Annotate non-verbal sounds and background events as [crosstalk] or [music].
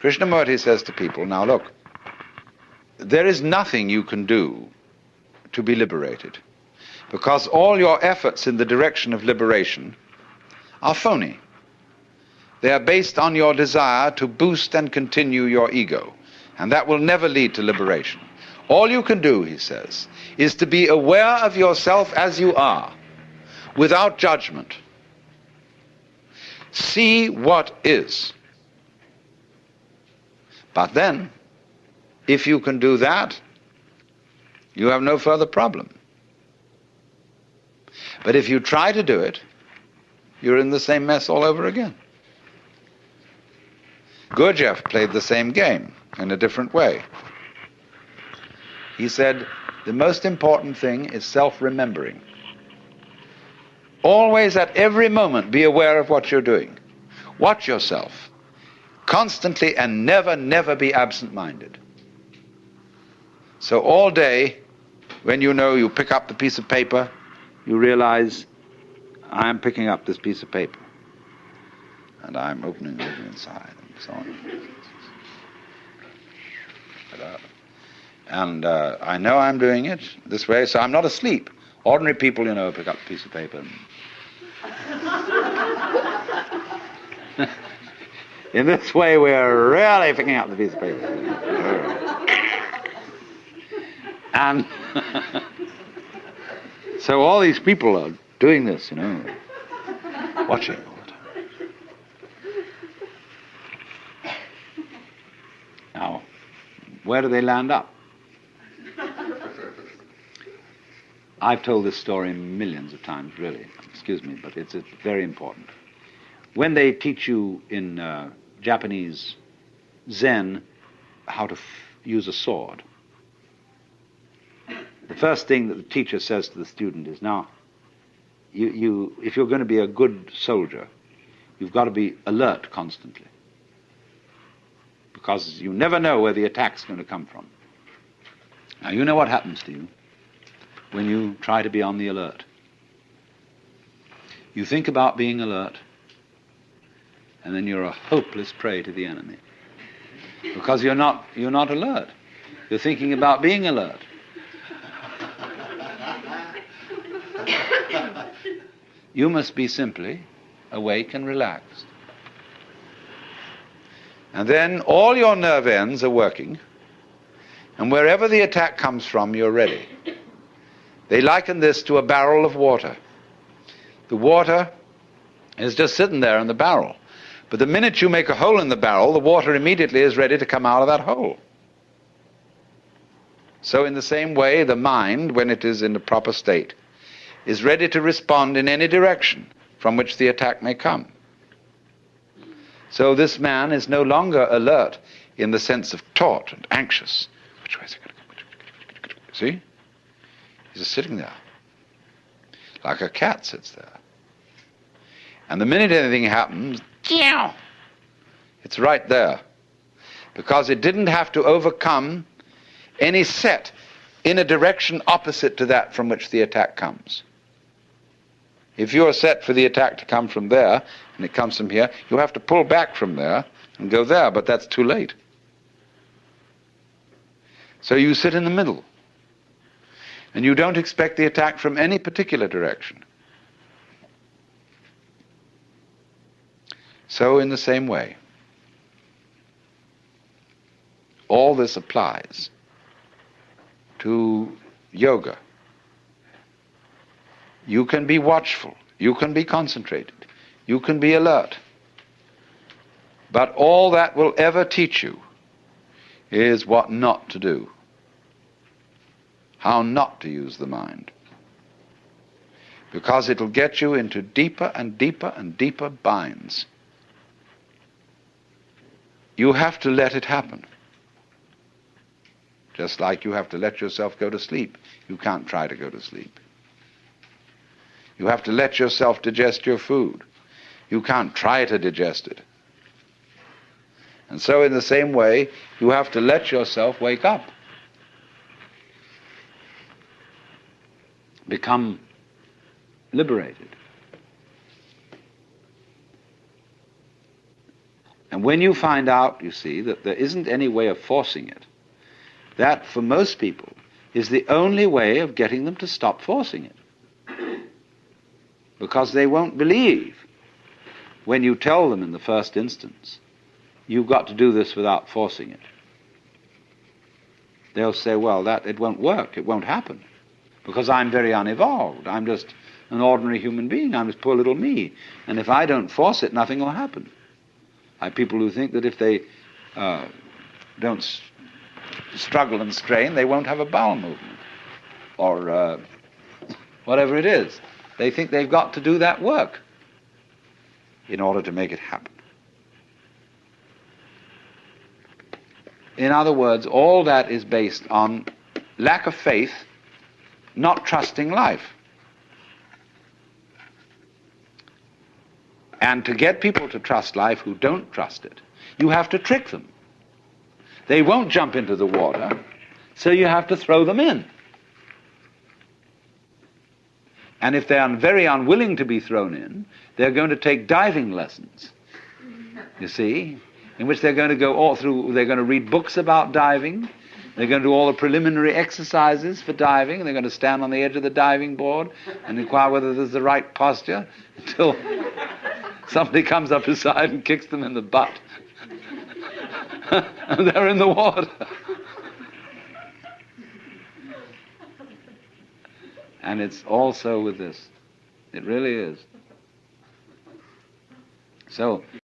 Krishnamurti says to people, now look, there is nothing you can do to be liberated because all your efforts in the direction of liberation are phony. They are based on your desire to boost and continue your ego, and that will never lead to liberation. All you can do, he says, is to be aware of yourself as you are, without judgment. See what is. But then, if you can do that, you have no further problem. But if you try to do it, you're in the same mess all over again. Gurdjieff played the same game in a different way. He said, the most important thing is self-remembering. Always at every moment be aware of what you're doing. Watch yourself. Constantly and never, never be absent-minded. So all day, when you know you pick up the piece of paper, you realize, I'm picking up this piece of paper. And I'm opening it inside and so on. And uh, I know I'm doing it this way, so I'm not asleep. Ordinary people, you know, pick up a piece of paper. [laughs] In this way, we're really picking up the piece of paper. and [laughs] so all these people are doing this, you know, watching all the time. Now, where do they land up? I've told this story millions of times, really. Excuse me, but it's, it's very important. When they teach you in uh, Japanese Zen how to use a sword, the first thing that the teacher says to the student is, now, you, you, if you're going to be a good soldier, you've got to be alert constantly. Because you never know where the attack's going to come from. Now, you know what happens to you when you try to be on the alert. You think about being alert, and then you're a hopeless prey to the enemy. Because you're not, you're not alert. You're thinking about being alert. You must be simply awake and relaxed. And then all your nerve ends are working, and wherever the attack comes from, you're ready. They liken this to a barrel of water. The water is just sitting there in the barrel. But the minute you make a hole in the barrel, the water immediately is ready to come out of that hole. So, in the same way, the mind, when it is in the proper state, is ready to respond in any direction from which the attack may come. So, this man is no longer alert in the sense of taut and anxious. Which way is it going to? See? He's just sitting there, like a cat sits there. And the minute anything happens, it's right there. Because it didn't have to overcome any set in a direction opposite to that from which the attack comes. If you're set for the attack to come from there, and it comes from here, you have to pull back from there and go there, but that's too late. So you sit in the middle. And you don't expect the attack from any particular direction. So, in the same way, all this applies to yoga. You can be watchful, you can be concentrated, you can be alert. But all that will ever teach you is what not to do how not to use the mind. Because it'll get you into deeper and deeper and deeper binds. You have to let it happen. Just like you have to let yourself go to sleep. You can't try to go to sleep. You have to let yourself digest your food. You can't try to digest it. And so, in the same way, you have to let yourself wake up. become liberated. And when you find out, you see, that there isn't any way of forcing it, that for most people is the only way of getting them to stop forcing it. Because they won't believe when you tell them in the first instance, you've got to do this without forcing it. They'll say, well, that it won't work, it won't happen. Because I'm very unevolved. I'm just an ordinary human being. I'm just poor little me. And if I don't force it, nothing will happen. People who think that if they uh, don't s- struggle and strain, they won't have a bowel movement or uh, whatever it is. They think they've got to do that work in order to make it happen. In other words, all that is based on lack of faith, not trusting life. And to get people to trust life who don't trust it, you have to trick them. They won't jump into the water, so you have to throw them in. And if they are very unwilling to be thrown in, they're going to take diving lessons. You see? In which they're going to go all through, they're going to read books about diving, they're going to do all the preliminary exercises for diving, they're going to stand on the edge of the diving board and inquire whether there's the right posture [laughs] until somebody comes up beside and kicks them in the butt. [laughs] and they're in the water. and it's also with this. It really is. So